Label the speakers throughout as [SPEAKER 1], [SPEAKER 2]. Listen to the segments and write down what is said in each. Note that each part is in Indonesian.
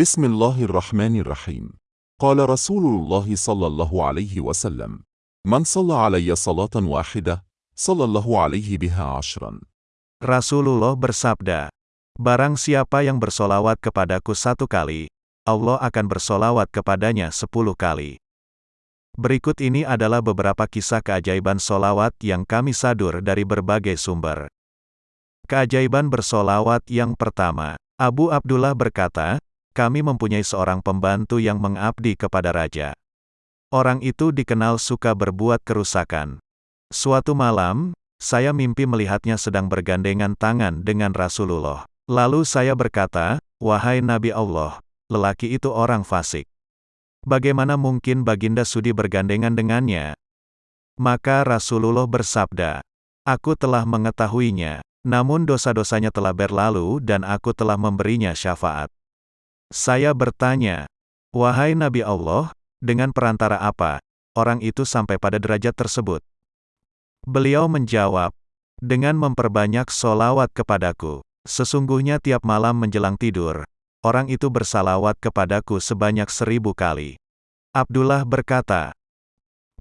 [SPEAKER 1] بسم الله الرحمن الرحيم قال رسول الله صلى الله عليه وسلم من صلى علي صلاة واحدة صلى الله عليه بها عشرا
[SPEAKER 2] Rasulullah bersabda, Barang siapa yang bersolawat kepadaku satu kali, Allah akan bersolawat kepadanya sepuluh kali. Berikut ini adalah beberapa kisah keajaiban solawat yang kami sadur dari berbagai sumber. Keajaiban bersolawat yang pertama, Abu Abdullah berkata, kami mempunyai seorang pembantu yang mengabdi kepada raja. Orang itu dikenal suka berbuat kerusakan. Suatu malam, saya mimpi melihatnya sedang bergandengan tangan dengan Rasulullah. Lalu saya berkata, Wahai Nabi Allah, lelaki itu orang fasik. Bagaimana mungkin Baginda sudi bergandengan dengannya? Maka Rasulullah bersabda, Aku telah mengetahuinya, namun dosa-dosanya telah berlalu dan aku telah memberinya syafaat. Saya bertanya, Wahai Nabi Allah, dengan perantara apa, orang itu sampai pada derajat tersebut? Beliau menjawab, dengan memperbanyak solawat kepadaku. Sesungguhnya tiap malam menjelang tidur, orang itu bersalawat kepadaku sebanyak seribu kali. Abdullah berkata,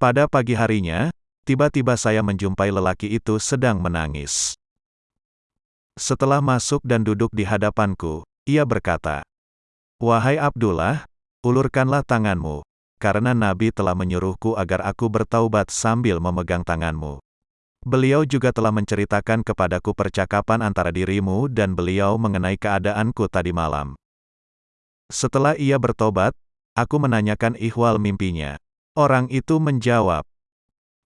[SPEAKER 2] pada pagi harinya, tiba-tiba saya menjumpai lelaki itu sedang menangis. Setelah masuk dan duduk di hadapanku, ia berkata, Wahai Abdullah, ulurkanlah tanganmu, karena Nabi telah menyuruhku agar aku bertaubat sambil memegang tanganmu. Beliau juga telah menceritakan kepadaku percakapan antara dirimu dan beliau mengenai keadaanku tadi malam. Setelah ia bertobat, aku menanyakan ihwal mimpinya. Orang itu menjawab,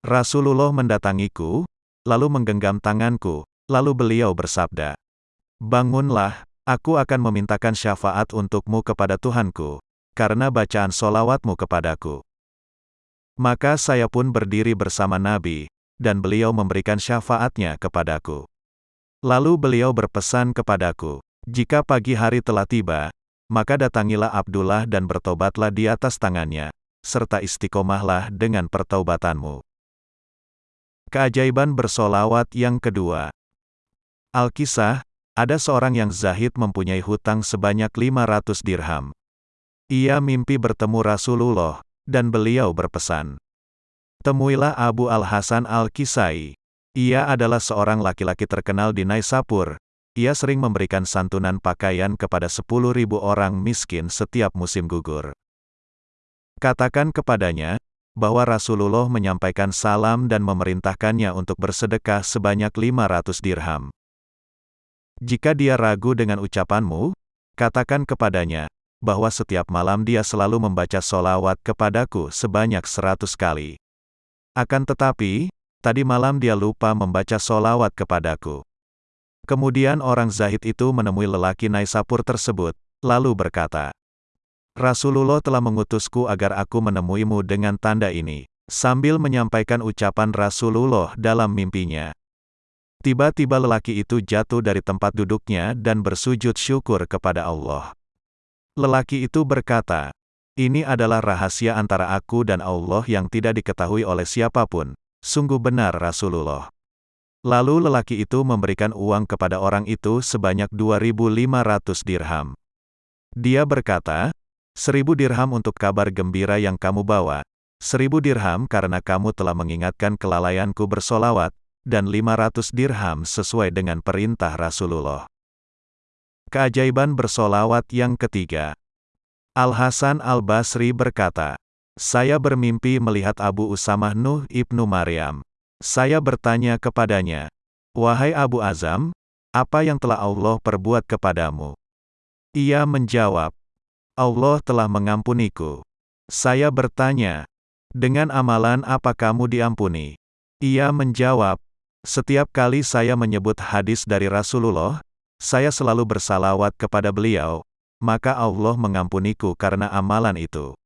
[SPEAKER 2] Rasulullah mendatangiku, lalu menggenggam tanganku, lalu beliau bersabda, Bangunlah, aku akan memintakan syafaat untukmu kepada Tuhanku, karena bacaan solawatmu kepadaku. Maka saya pun berdiri bersama Nabi, dan beliau memberikan syafaatnya kepadaku. Lalu beliau berpesan kepadaku, jika pagi hari telah tiba, maka datangilah Abdullah dan bertobatlah di atas tangannya, serta istiqomahlah dengan pertaubatanmu. Keajaiban bersolawat yang kedua. Alkisah, ada seorang yang zahid mempunyai hutang sebanyak 500 dirham. Ia mimpi bertemu Rasulullah, dan beliau berpesan, Temuilah Abu Al-Hasan Al-Kisai. Ia adalah seorang laki-laki terkenal di Naisapur. Ia sering memberikan santunan pakaian kepada 10.000 orang miskin setiap musim gugur. Katakan kepadanya, bahwa Rasulullah menyampaikan salam dan memerintahkannya untuk bersedekah sebanyak 500 dirham. Jika dia ragu dengan ucapanmu, katakan kepadanya, bahwa setiap malam dia selalu membaca solawat kepadaku sebanyak 100 kali. Akan tetapi, tadi malam dia lupa membaca solawat kepadaku. Kemudian orang Zahid itu menemui lelaki Naisapur tersebut, lalu berkata, Rasulullah telah mengutusku agar aku menemuimu dengan tanda ini, sambil menyampaikan ucapan Rasulullah dalam mimpinya. Tiba-tiba lelaki itu jatuh dari tempat duduknya dan bersujud syukur kepada Allah. Lelaki itu berkata, ini adalah rahasia antara aku dan Allah yang tidak diketahui oleh siapa pun. Sungguh benar Rasulullah. Lalu lelaki itu memberikan uang kepada orang itu sebanyak 2.500 dirham. Dia berkata, seribu dirham untuk kabar gembira yang kamu bawa, seribu dirham karena kamu telah mengingatkan kelalaianku bersolawat, dan 500 dirham sesuai dengan perintah Rasulullah. Keajaiban bersolawat yang ketiga. Al-Hasan Al-Basri berkata, Saya bermimpi melihat Abu Usamah Nuh ibnu Maryam. Saya bertanya kepadanya, Wahai Abu Azam, apa yang telah Allah perbuat kepadamu? Ia menjawab, Allah telah mengampuniku. Saya bertanya, dengan amalan apa kamu diampuni? Ia menjawab, setiap kali saya menyebut hadis dari Rasulullah, saya selalu bersalawat kepada beliau, maka Allah mengampuniku karena amalan itu.